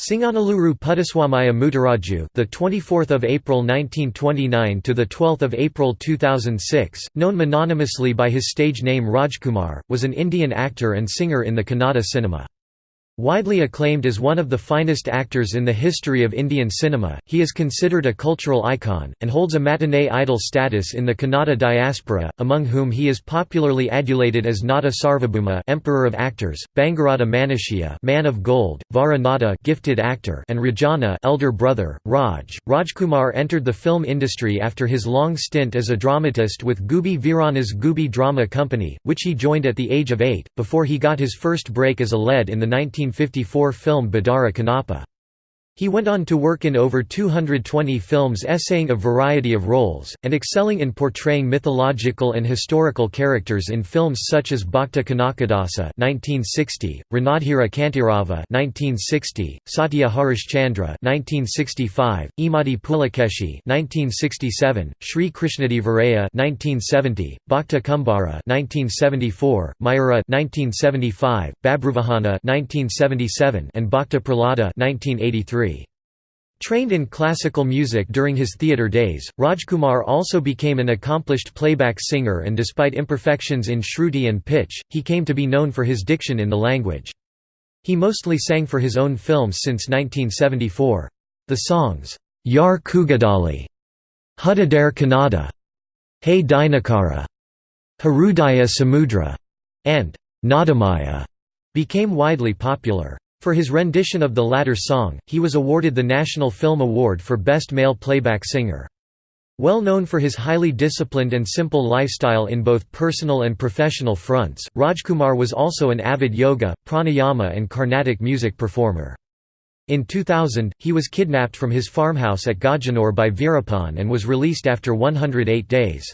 Singanalluru Puttaswamaya Muturaju, the 24th of April 1929 to the 12th of April 2006, known mononymously by his stage name Rajkumar, was an Indian actor and singer in the Kannada cinema. Widely acclaimed as one of the finest actors in the history of Indian cinema, he is considered a cultural icon, and holds a matinee idol status in the Kannada diaspora, among whom he is popularly adulated as Nata Sarvabhauma Emperor of Actors, Bangarada Manushya Man of Gold, Vara gifted actor and Rajana elder brother, Raj. Rajkumar entered the film industry after his long stint as a dramatist with Gubbi Veerana's Gubbi Drama Company, which he joined at the age of eight, before he got his first break as a lead in the 19 1954 film Bedara Kannappa. He went on to work in over 220 films essaying a variety of roles, and excelling in portraying mythological and historical characters in films such as Bhakta Kanakadasa 1960, Ranadhira Kantirava 1960, Satya Harishchandra 1965, Imadi Pulakeshi 1967, Sri Krishnadevaraya 1970, Bhakta Kumbhara 1974, Mayura 1975, Babruvahana 1977, and Bhakta Prahlada 1983. Trained in classical music during his theatre days, Rajkumar also became an accomplished playback singer and despite imperfections in shruti and pitch, he came to be known for his diction in the language. He mostly sang for his own films since 1974. The songs, Yar Kugadali, Hudadare Kannada, Hey Dinakara, Harudaya Samudra, and Nadamaya became widely popular. For his rendition of the latter song, he was awarded the National Film Award for Best Male Playback Singer. Well known for his highly disciplined and simple lifestyle in both personal and professional fronts, Rajkumar was also an avid yoga, pranayama and Carnatic music performer. In 2000, he was kidnapped from his farmhouse at Gajanur by Veerappan and was released after 108 days.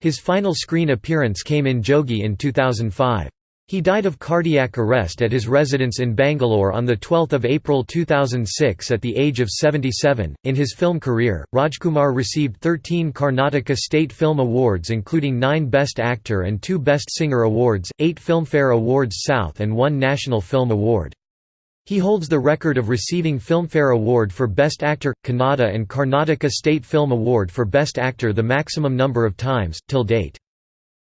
His final screen appearance came in Jogi in 2005. He died of cardiac arrest at his residence in Bangalore on 12 April 2006 at the age of 77. In his film career, Rajkumar received 13 Karnataka State Film Awards, including 9 Best Actor and 2 Best Singer Awards, 8 Filmfare Awards South, and 1 National Film Award. He holds the record of receiving Filmfare Award for Best Actor, Kannada, and Karnataka State Film Award for Best Actor the maximum number of times, till date.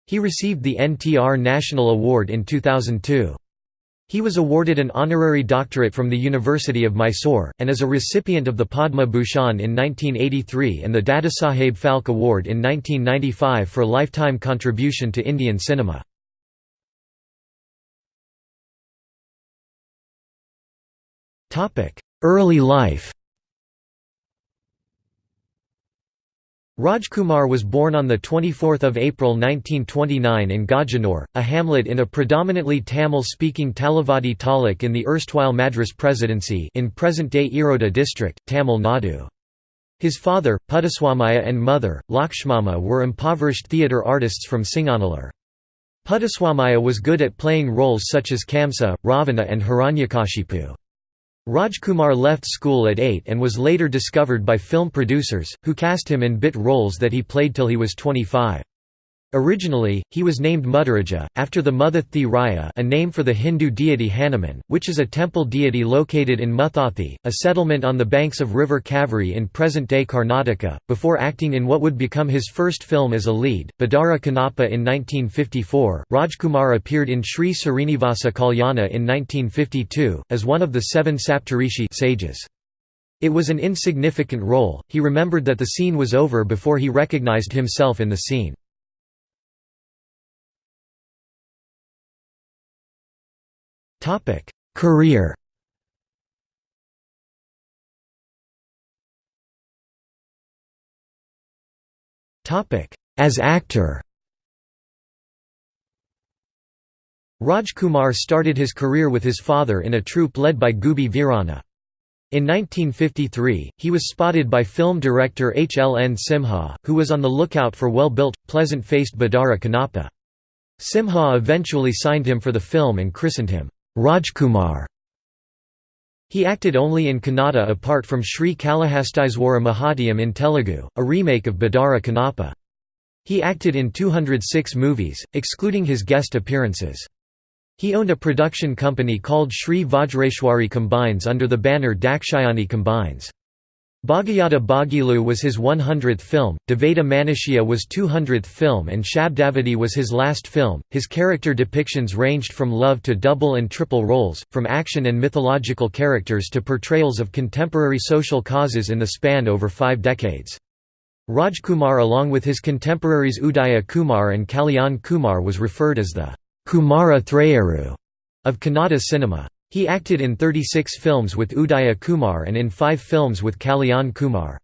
He received the NTR National Award in 2002. He was awarded an honorary doctorate from the University of Mysore, and is a recipient of the Padma Bhushan in 1983 and the Dadasaheb Phalke Award in 1995 for lifetime contribution to Indian cinema. Early life Rajkumar was born on 24 April 1929 in Gajanur, a hamlet in a predominantly Tamil-speaking Talavadi taluk in the erstwhile Madras Presidency in present-day Erode district, Tamil Nadu. His father, Puttaswamaya and mother, Lakshmama were impoverished theatre artists from Singanallur. Puttaswamaya was good at playing roles such as Kamsa, Ravana and Hiranyakashipu. Rajkumar left school at 8 and was later discovered by film producers, who cast him in bit roles that he played till he was 25. Originally, he was named Muttaraja, after the Muthathi Raya a name for the Hindu deity Hanuman, which is a temple deity located in Muthathi, a settlement on the banks of river Kaveri in present-day Karnataka, before acting in what would become his first film as a lead, Bedara Kannappa in 1954. Rajkumar appeared in Sri Srinivasa Kalyana in 1952, as one of the seven Saptarishi sages. It was an insignificant role, he remembered that the scene was over before he recognized himself in the scene. Topic: Career. Topic: As actor. Rajkumar started his career with his father in a troupe led by Gubbi Virana. In 1953, he was spotted by film director H. L. N. Simha, who was on the lookout for well-built, pleasant-faced Bedara Kannappa. Simha eventually signed him for the film and christened him, Rajkumar. He acted only in Kannada apart from Sri Kalahastiswara Mahatyam in Telugu, a remake of Bedara Kannappa. He acted in 206 movies, excluding his guest appearances. He owned a production company called Sri Vajreshwari Combines under the banner Dakshayani Combines. Bhagiyata Bhagilu was his 100th film, Devata Manushya was 200th film and Shabdavati was his last film. His character depictions ranged from love to double and triple roles, from action and mythological characters to portrayals of contemporary social causes in the span over five decades. Rajkumar along with his contemporaries Udaya Kumar and Kalyan Kumar was referred as the Kumara Thrayaru of Kannada cinema. He acted in 36 films with Udaya Kumar and in five films with Kalyan Kumar.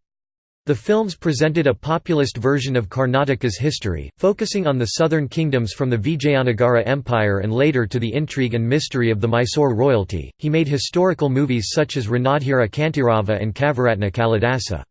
The films presented a populist version of Karnataka's history, focusing on the southern kingdoms from the Vijayanagara Empire and later to the intrigue and mystery of the Mysore royalty. He made historical movies such as Ranadhira Kantirava and Kavaratna Kalidasa.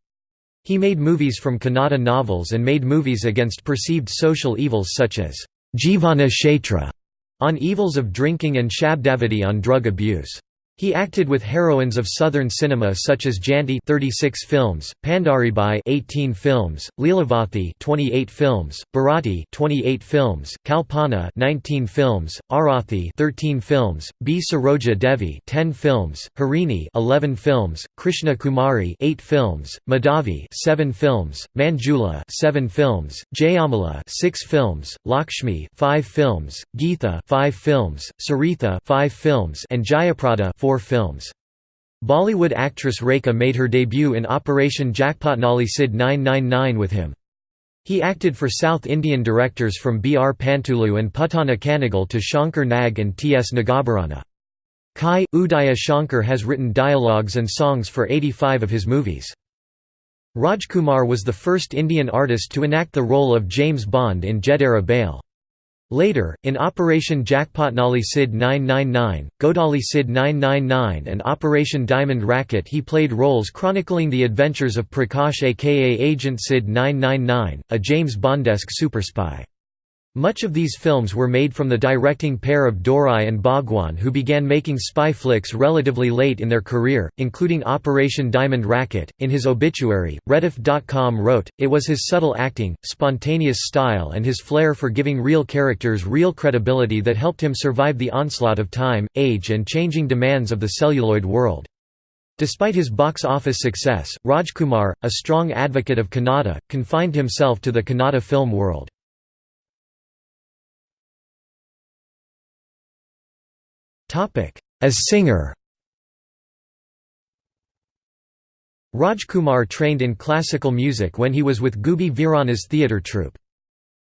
He made movies from Kannada novels and made movies against perceived social evils such as Jivana Kshetra on evils of drinking and Shabdavati on drug abuse. He acted with heroines of southern cinema such as Janti 36 films, Pandaribai 18 films, Leelavathi 28 films, Bharati 28 films, Kalpana 19 films, Arathi 13 films, B. Saroja Devi 10 films, Harini 11 films, Krishna Kumari 8 films, Madhavi 7 films, Manjula 7 films, Jayamala 6 films, Lakshmi 5 films, Geetha 5 films, Saritha 5 films and Jayaprada 4 four films. Bollywood actress Rekha made her debut in Operation Jackpotnali CID 999 with him. He acted for South Indian directors from B. R. Pantulu and Puttanna Kanagal to Shankar Nag and T. S. Nagabharana. Kai, Udaya Shankar has written dialogues and songs for 85 of his movies. Rajkumar was the first Indian artist to enact the role of James Bond in Jedara Bale. Later, in Operation Jackpotnali CID 999, Godali CID 999 and Operation Diamond Racket he played roles chronicling the adventures of Prakash aka Agent CID 999, a James Bondesque superspy. Much of these films were made from the directing pair of Dorai and Bhagwan who began making spy flicks relatively late in their career, including Operation Diamond Racket. In his obituary, Rediff.com wrote, It was his subtle acting, spontaneous style and his flair for giving real characters real credibility that helped him survive the onslaught of time, age and changing demands of the celluloid world. Despite his box office success, Rajkumar, a strong advocate of Kannada, confined himself to the Kannada film world. As singer Rajkumar trained in classical music when he was with Gubbi Veerana's theatre troupe.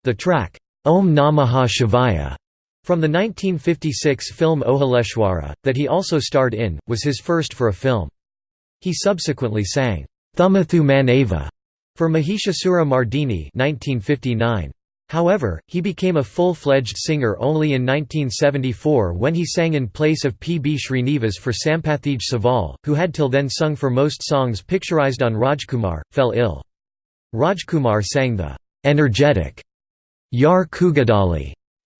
The track, Om Namaha Shivaya, from the 1956 film Ohaleshwara, that he also starred in, was his first for a film. He subsequently sang, Thumathu Manava, for Mahishasura Mardini 1959. However, he became a full-fledged singer only in 1974 when he sang in place of P. B. Srinivas for Sampathige Saval, who had till then sung for most songs picturized on Rajkumar, fell ill. Rajkumar sang the energetic Yar Kugadali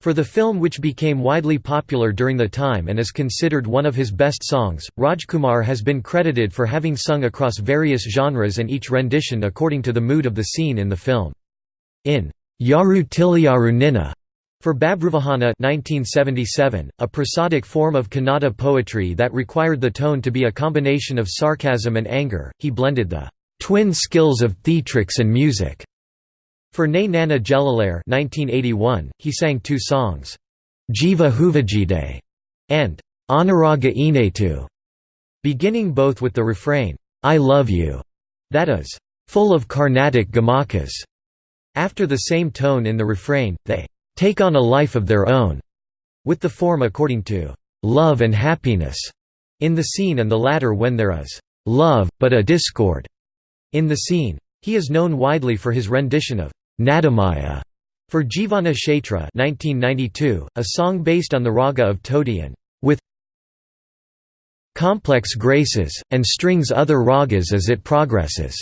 for the film which became widely popular during the time and is considered one of his best songs, Rajkumar has been credited for having sung across various genres and each rendition according to the mood of the scene in the film. In Yaru Tiliyaru Ninna for Babruvahana 1977, a prosodic form of Kannada poetry that required the tone to be a combination of sarcasm and anger, he blended the twin skills of theatrics and music. For Ne Nana Jellalare 1981, he sang two songs, Jiva Huvajide and Anuraga Inetu, beginning both with the refrain, I love you, that is, full of Carnatic gamakas. After the same tone in the refrain, they take on a life of their own, with the form according to love and happiness in the scene and the latter when there is love, but a discord in the scene. He is known widely for his rendition of Nadamaya for Jivana Kshetra 1992, a song based on the raga of Todi and with complex graces, and strings other ragas as it progresses.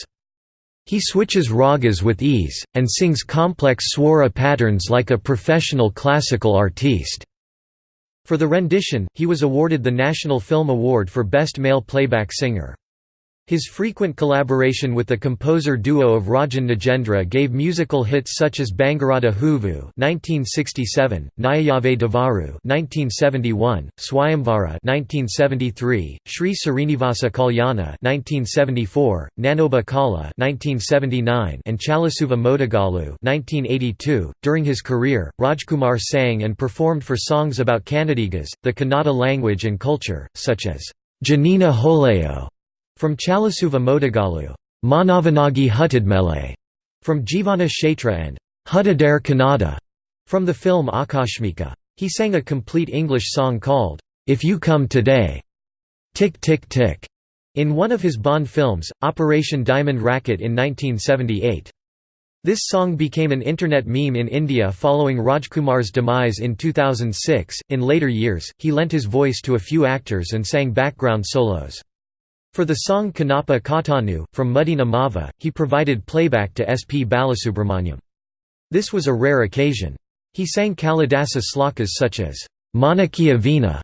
He switches ragas with ease, and sings complex swara patterns like a professional classical artiste. For the rendition, he was awarded the National Film Award for Best Male Playback Singer. His frequent collaboration with the composer duo of Rajan Nagendra gave musical hits such as Bangarada Huvu (1967), Nyayave Devaru (1971), Swayamvara (1973), Sri Srinivasa Kalyana (1974), Nanoba Kala (1979), and Chalasuva Modagalu (1982). During his career, Rajkumar sang and performed for songs about Kannadigas, the Kannada language and culture, such as Janina Holeo from Chalasuva Modagalu, Manavanagi Huttidmele, from Jivana Kshetra and Huttidare Kannada, from the film Akashmika. He sang a complete English song called, If You Come Today, Tick Tick Tick, in one of his Bond films, Operation Diamond Racket in 1978. This song became an internet meme in India following Rajkumar's demise in 2006. In later years, he lent his voice to a few actors and sang background solos. For the song Kanapa Katanu, from Muddina Mava, he provided playback to S. P. Balasubramanyam. This was a rare occasion. He sang Kalidasa slokas such as Manikya Veena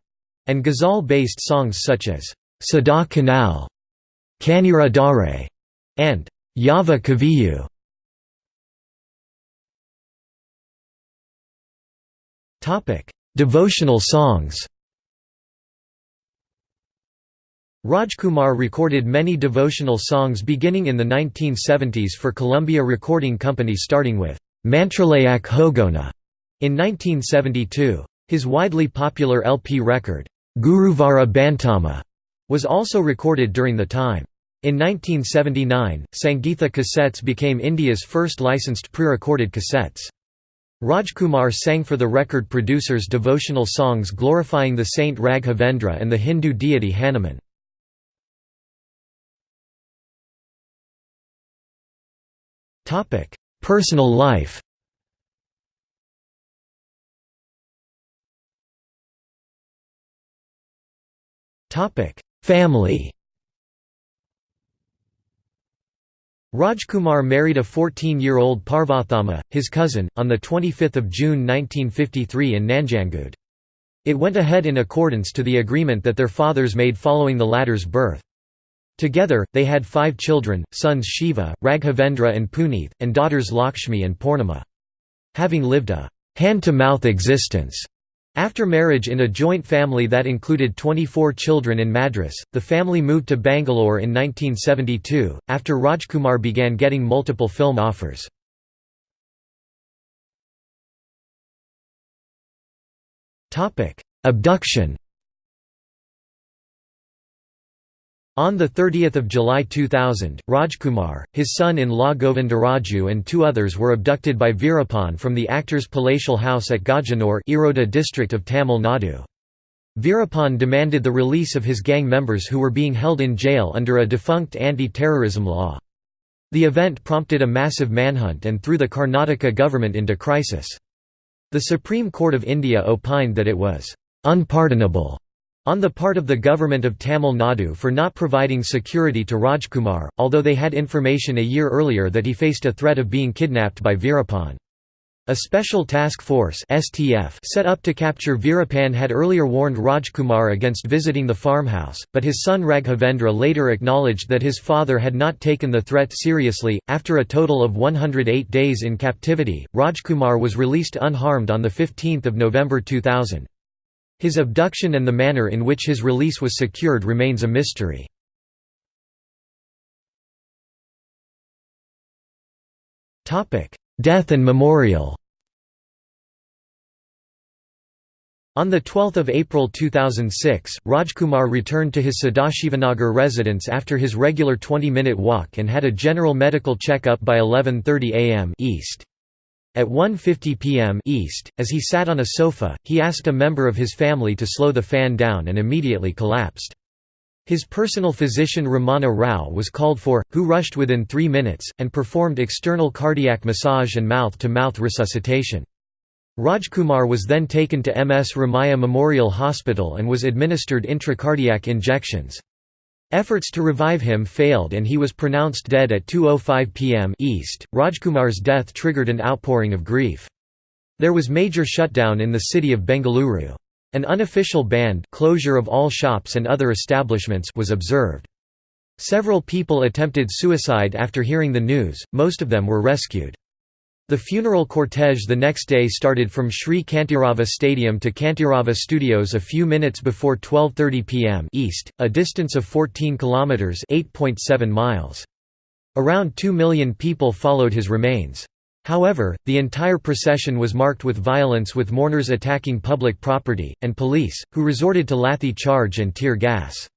and ghazal-based songs such as Sada Kanal, Kanira Dare, and Yava Kaviyu. Devotional songs Rajkumar recorded many devotional songs beginning in the 1970s for Columbia Recording Company starting with Mantralayak Hogona in 1972. His widely popular LP record, Guruvara Bantama, was also recorded during the time. In 1979, Sangeetha cassettes became India's first licensed pre-recorded cassettes. Rajkumar sang for the record producers devotional songs glorifying the saint Raghavendra and the Hindu deity Hanuman. Topic: Personal life. Topic: Family. Rajkumar married a 14-year-old Parvathamma, his cousin, on 25 June 1953 in Nanjangud. It went ahead in accordance to the agreement that their fathers made following the latter's birth. Together, they had five children, sons Shiva, Raghavendra and Puneeth, and daughters Lakshmi and Purnima. Having lived a hand-to-mouth existence after marriage in a joint family that included 24 children in Madras, the family moved to Bangalore in 1972, after Rajkumar began getting multiple film offers. Abduction On 30 July 2000, Rajkumar, his son-in-law Govindaraju and two others were abducted by Veerappan from the actor's palatial house at Gajanur Erode district of Tamil Nadu. Veerappan demanded the release of his gang members who were being held in jail under a defunct anti-terrorism law. The event prompted a massive manhunt and threw the Karnataka government into crisis. The Supreme Court of India opined that it was «unpardonable» on the part of the government of Tamil Nadu for not providing security to Rajkumar, although they had information a year earlier that he faced a threat of being kidnapped by Veerappan. A special task force STF set up to capture Veerappan had earlier warned Rajkumar against visiting the farmhouse, but his son Raghavendra later acknowledged that his father had not taken the threat seriously. After a total of 108 days in captivity, Rajkumar was released unharmed on 15 November 2000. His abduction and the manner in which his release was secured remains a mystery. Death and memorial On 12 April 2006, Rajkumar returned to his Sadashivanagar residence after his regular 20-minute walk and had a general medical check-up by 11.30 am IST. At 1.50 p.m. IST, as he sat on a sofa, he asked a member of his family to slow the fan down and immediately collapsed. His personal physician Ramana Rao was called for, who rushed within three minutes, and performed external cardiac massage and mouth-to-mouth -mouth resuscitation. Rajkumar was then taken to MS Ramaiah Memorial Hospital and was administered intracardiac injections. Efforts to revive him failed and he was pronounced dead at 2.05 pm IST. Rajkumar's death triggered an outpouring of grief. There was major shutdown in the city of Bengaluru. An unofficial bandh closure of all shops and other establishments was observed. Several people attempted suicide after hearing the news, most of them were rescued. The funeral cortege the next day started from Sri Kantirava Stadium to Kantirava Studios a few minutes before 12:30 p.m. IST, a distance of 14 kilometers (8.7 miles). Around 2 million people followed his remains. However, the entire procession was marked with violence with mourners attacking public property, and police, who resorted to lathi charge and tear gas.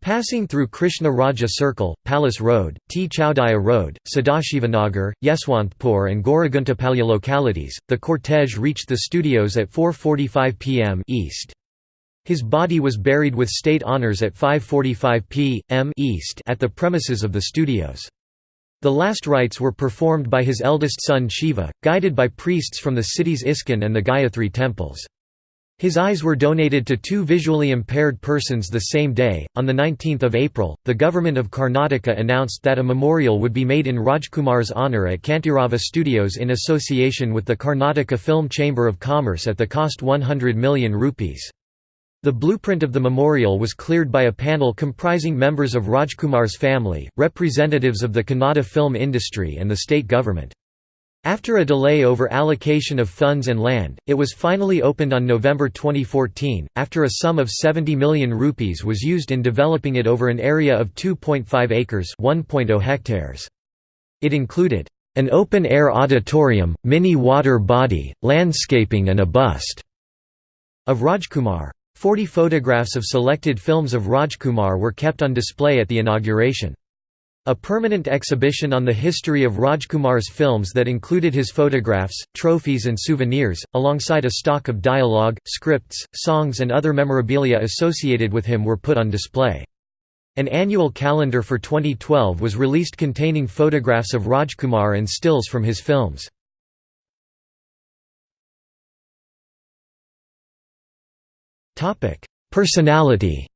Passing through Krishna Raja Circle, Palace Road, T. Chowdiah Road, Sadashivanagar, Yeswantpur and Goraguntepalya localities, the cortege reached the studios at 4.45 pm IST. His body was buried with state honours at 5.45 p.m. IST at the premises of the studios. The last rites were performed by his eldest son Shiva, guided by priests from the city's ISKCON and the Gayatri temples. His eyes were donated to two visually impaired persons the same day. On the 19th of April, the government of Karnataka announced that a memorial would be made in Rajkumar's honour at Kantirava Studios in association with the Karnataka Film Chamber of Commerce at the cost 100 million rupees. The blueprint of the memorial was cleared by a panel comprising members of Rajkumar's family, representatives of the Kannada film industry and the state government. After a delay over allocation of funds and land, it was finally opened on November 2014, after a sum of 70 million rupees was used in developing it over an area of 2.5 acres hectares. It included, "...an open-air auditorium, mini water body, landscaping and a bust." of Rajkumar. Forty photographs of selected films of Rajkumar were kept on display at the inauguration. A permanent exhibition on the history of Rajkumar's films that included his photographs, trophies and souvenirs, alongside a stock of dialogue, scripts, songs and other memorabilia associated with him were put on display. An annual calendar for 2012 was released containing photographs of Rajkumar and stills from his films. Personality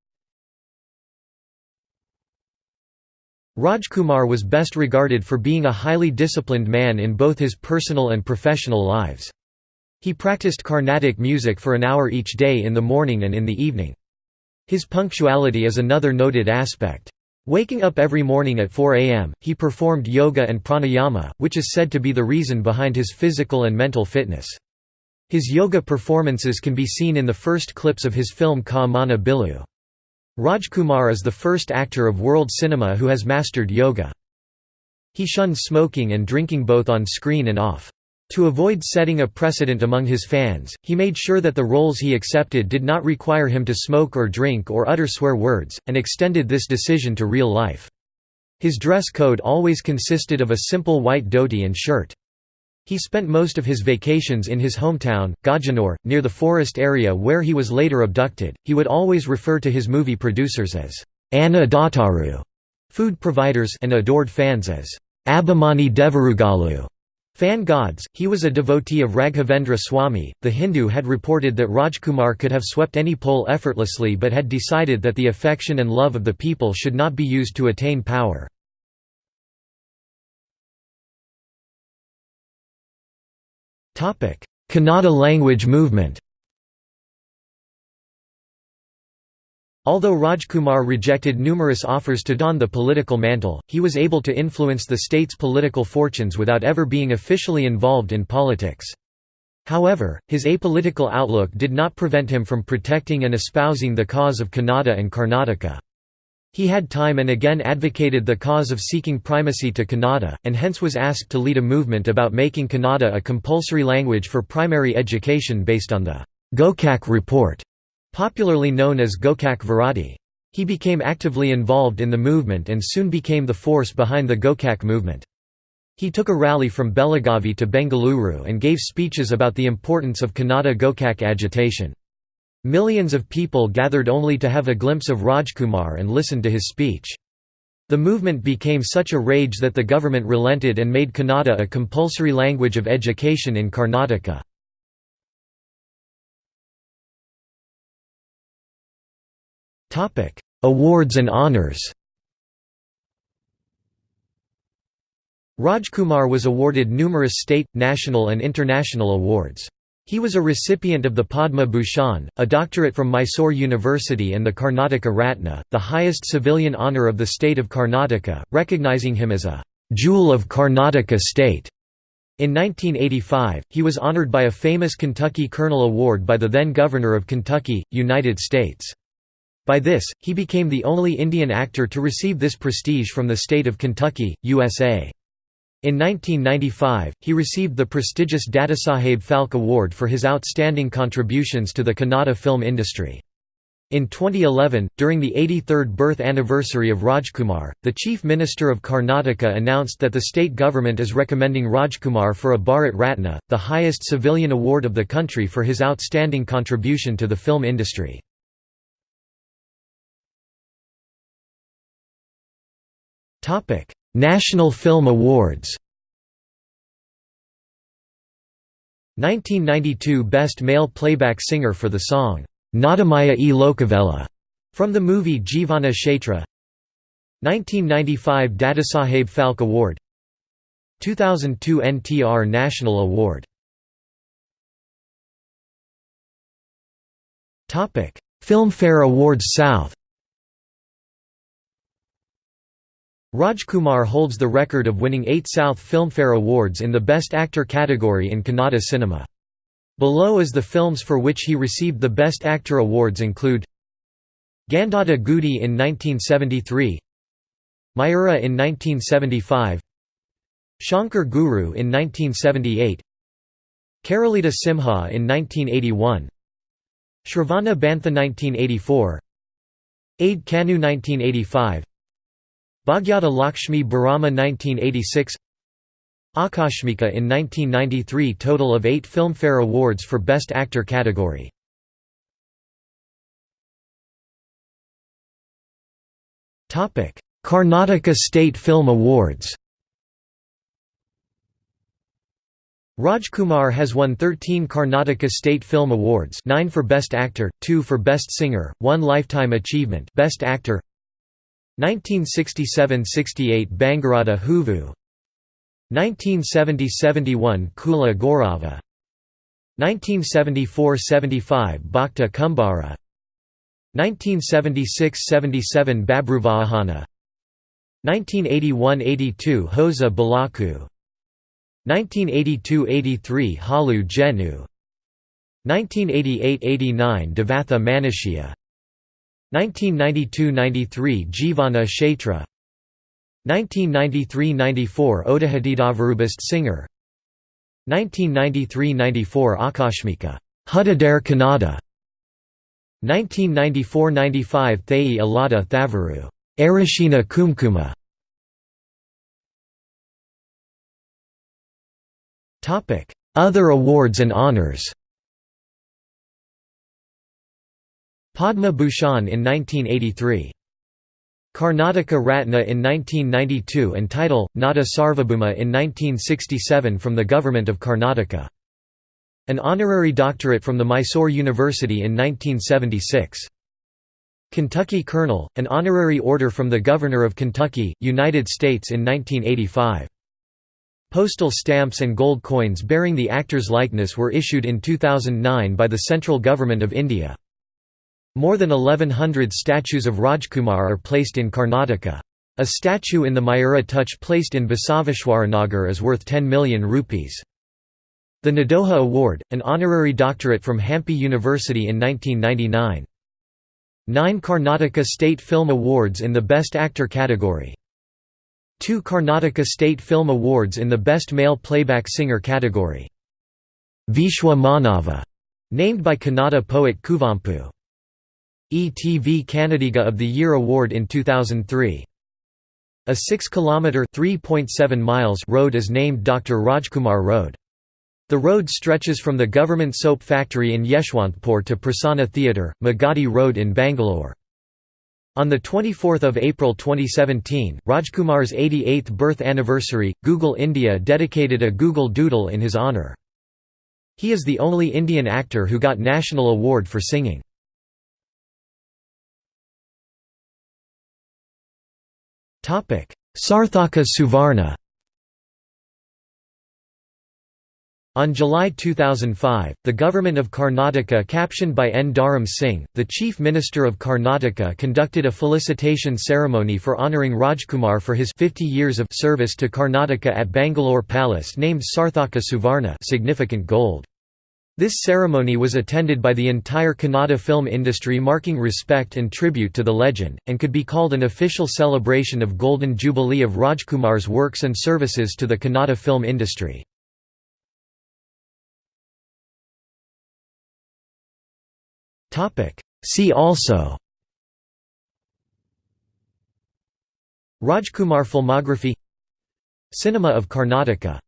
Rajkumar was best regarded for being a highly disciplined man in both his personal and professional lives. He practiced Carnatic music for an hour each day in the morning and in the evening. His punctuality is another noted aspect. Waking up every morning at 4 am, he performed yoga and pranayama, which is said to be the reason behind his physical and mental fitness. His yoga performances can be seen in the first clips of his film Ka Mana Bilu. Rajkumar is the first actor of world cinema who has mastered yoga. He shunned smoking and drinking both on screen and off. To avoid setting a precedent among his fans, he made sure that the roles he accepted did not require him to smoke or drink or utter swear words, and extended this decision to real life. His dress code always consisted of a simple white dhoti and shirt. He spent most of his vacations in his hometown, Gajanore, near the forest area where he was later abducted. He would always refer to his movie producers as Anna Dataru, food providers, and adored fans as Abhimani Devarugalu. Fan gods, he was a devotee of Raghavendra Swami. The Hindu had reported that Rajkumar could have swept any poll effortlessly but had decided that the affection and love of the people should not be used to attain power. Kannada language movement Although Rajkumar rejected numerous offers to don the political mantle, he was able to influence the state's political fortunes without ever being officially involved in politics. However, his apolitical outlook did not prevent him from protecting and espousing the cause of Kannada and Karnataka. He had time and again advocated the cause of seeking primacy to Kannada, and hence was asked to lead a movement about making Kannada a compulsory language for primary education based on the Gokak Report, popularly known as Gokak Viradi. He became actively involved in the movement and soon became the force behind the Gokak movement. He took a rally from Belagavi to Bengaluru and gave speeches about the importance of Kannada Gokak agitation. Millions of people gathered only to have a glimpse of Rajkumar and listened to his speech. The movement became such a rage that the government relented and made Kannada a compulsory language of education in Karnataka. Awards and honours Rajkumar was awarded numerous state, national and international awards. He was a recipient of the Padma Bhushan, a doctorate from Mysore University and the Karnataka Ratna, the highest civilian honour of the state of Karnataka, recognizing him as a «jewel of Karnataka state». In 1985, he was honoured by a famous Kentucky Colonel Award by the then Governor of Kentucky, United States. By this, he became the only Indian actor to receive this prestige from the state of Kentucky, USA. In 1995, he received the prestigious Dadasaheb Phalke Award for his outstanding contributions to the Kannada film industry. In 2011, during the 83rd birth anniversary of Rajkumar, the Chief Minister of Karnataka announced that the state government is recommending Rajkumar for a Bharat Ratna, the highest civilian award of the country for his outstanding contribution to the film industry. National Film Awards 1992 Best Male Playback Singer for the song, Nadamaya e. Lokavela, from the movie Jeevana Kshetra. 1995 Dadasaheb Phalke Award. 2002 NTR National Award. Filmfare Awards South Rajkumar holds the record of winning eight South Filmfare Awards in the Best Actor category in Kannada cinema. Below is the films for which he received the Best Actor awards include Gandhada Gudi in 1973 Mayura in 1975 Shankar Guru in 1978 Keralida Simha in 1981 Shravana Bantha 1984 Aid Kanu 1985 Bhagyata Lakshmi Barama 1986 Akashmika in 1993 total of eight Filmfare Awards for Best Actor category. Karnataka State Film Awards Rajkumar has won 13 Karnataka State Film Awards 9 for Best Actor, 2 for Best Singer, 1 Lifetime Achievement Best Actor 1967–68 Bangarada Huvu. 1970–71 Kula Gorava 1974–75 Bhakta Kumbara 1976–77 Babruvahana. 1981–82 Hosa Balaku. 1982–83 Halu Jenu. 1988–89 Devatha Manushya 1992–93 Jivana Kshetra. 1993–94 Odahadidavarubist singer. 1993–94 Akashmika. Hudadare Kannada. 1994–95 Thai Alada Thavaru. Arashina Kumkuma. Other awards and honors Padma Bhushan in 1983. Karnataka Ratna in 1992 and title, Nata Sarvabhauma in 1967 from the Government of Karnataka. An honorary doctorate from the Mysore University in 1976. Kentucky Colonel, an honorary order from the Governor of Kentucky, United States in 1985. Postal stamps and gold coins bearing the actor's likeness were issued in 2009 by the Central Government of India. More than 1100 statues of Rajkumar are placed in Karnataka. A statue in the Mayura Touch placed in Basaveshwaranagar is worth 10 million rupees. The Nadoja Award, an honorary doctorate from Hampi University in 1999. Nine Karnataka State Film Awards in the Best Actor category. Two Karnataka State Film Awards in the Best Male Playback Singer category. Vishwa Manava, named by Kannada poet Kuvempu. ETV Kannadiga of the Year award in 2003. A 6-kilometre (3.7 miles) road is named Dr. Rajkumar Road. The road stretches from the government soap factory in Yeshwantpur to Prasanna Theatre, Magadi Road in Bangalore. On 24 April 2017, Rajkumar's 88th birth anniversary, Google India dedicated a Google Doodle in his honour. He is the only Indian actor who got national award for singing. Sarthaka Suvarna On July 2005, the government of Karnataka captioned by N. Dharam Singh, the chief minister of Karnataka conducted a felicitation ceremony for honouring Rajkumar for his 50 years of service to Karnataka at Bangalore Palace named Sarthaka Suvarna significant gold. This ceremony was attended by the entire Kannada film industry marking respect and tribute to the legend, and could be called an official celebration of Golden Jubilee of Rajkumar's works and services to the Kannada film industry. See also Rajkumar filmography Cinema of Karnataka